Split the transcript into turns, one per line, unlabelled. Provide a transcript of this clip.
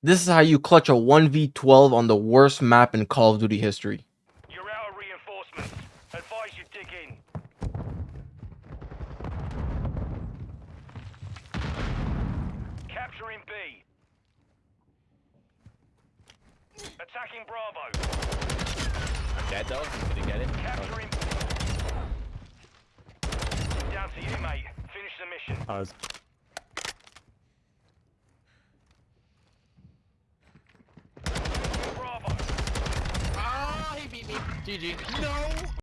This is how you clutch a 1v12 on the worst map in Call of Duty history.
You're out of reinforcements. Advise you dig in. Capturing B. Attacking Bravo.
Dead though? Did he get it?
Capturing. Down to you, mate. Finish the mission.
I was
GG. No!